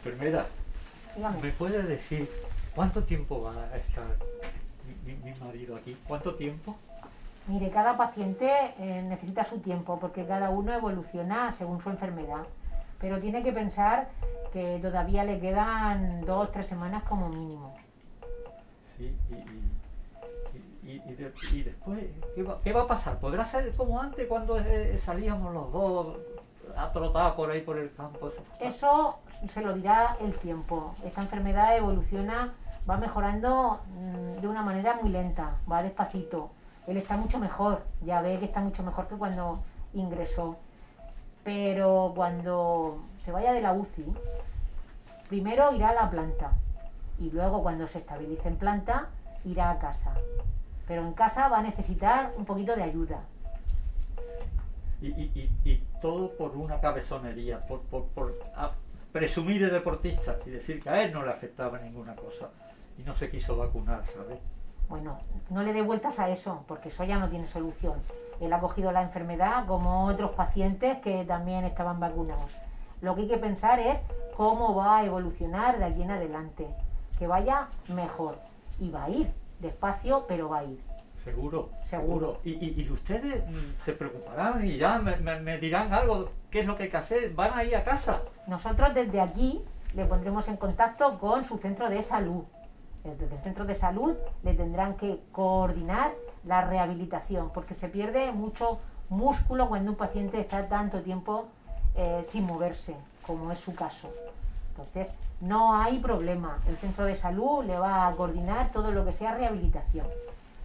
Enfermera. ¿me puede decir cuánto tiempo va a estar mi, marido aquí? ¿Cuánto tiempo? Mire, cada paciente eh, necesita su tiempo porque cada uno evoluciona según su enfermedad. Pero tiene que pensar que todavía le quedan dos, tres semanas como mínimo. Sí, y, y, y- y de- y después, ¿qué va, qué va a pasar? ¿Podrá ser como antes cuando eh, salíamos los dos a trotar por ahí por el campo? Eso se lo dirá el tiempo. Esta enfermedad evoluciona, va mejorando mm, de una manera muy lenta, va despacito. Él está mucho mejor, ya ve que está mucho mejor que cuando ingresó. Pero cuando se vaya de la UCI, primero irá a la planta y luego cuando se estabilice en planta irá a casa. Pero en casa va a necesitar un poquito de ayuda. Y, y- y- todo por una cabezonería, por, por, por a- presumir de deportista y decir que a él no le afectaba ninguna cosa y no se quiso vacunar, ¿sabes? Bueno, no le dé vueltas a eso, porque eso ya no tiene solución. Él ha cogido la enfermedad como otros pacientes que también estaban vacunados. Lo que hay que pensar es cómo va a evolucionar de aquí en adelante. Que vaya mejor. Y va a ir, despacio, pero va a ir. Seguro. Seguro. Y, y- y ustedes mm, se preocuparán y ya me, me- me dirán algo, qué es lo que hay que hacer, van a ir a casa. Nosotros desde aquí le pondremos en contacto con su centro de salud. Desde el centro de salud le tendrán que coordinar la rehabilitación, porque se pierde mucho músculo cuando un paciente está tanto tiempo eh, sin moverse, como es su caso. Entonces, no hay problema. El centro de salud le va a coordinar todo lo que sea rehabilitación.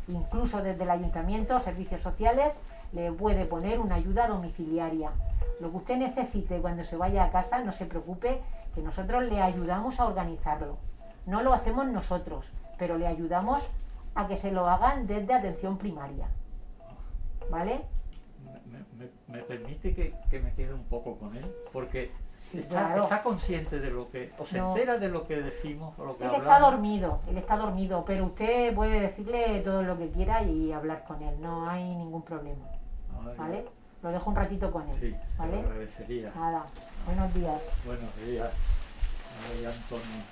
Incluso desde el ayuntamiento, servicios sociales, le puede poner una ayuda domiciliaria. Lo que usted necesite cuando se vaya a casa, no se preocupe, que nosotros le ayudamos a organizarlo. No lo hacemos nosotros, pero le ayudamos a que se lo hagan desde atención primaria. ¿Vale? ¿Me, me- me- permite que, que me quede un poco con él? Porque Sí, está, claro. está consciente de lo que, o se No. entera de lo que decimos o lo que Él hablamos. está dormido, él está dormido, pero usted puede decirle todo lo que quiera y hablar con él, no hay ningún problema. Ay, ¿Vale? Lo dejo un ratito con él. Sí, te ¿Vale? lo agradecería. Nada, buenos días. Buenos días. Ay, Antonio,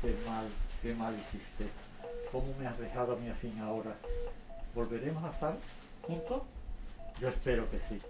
qué mal, qué mal hiciste. ¿Cómo me has dejado a mí así ahora? ¿Volveremos a estar juntos? Yo espero que sí.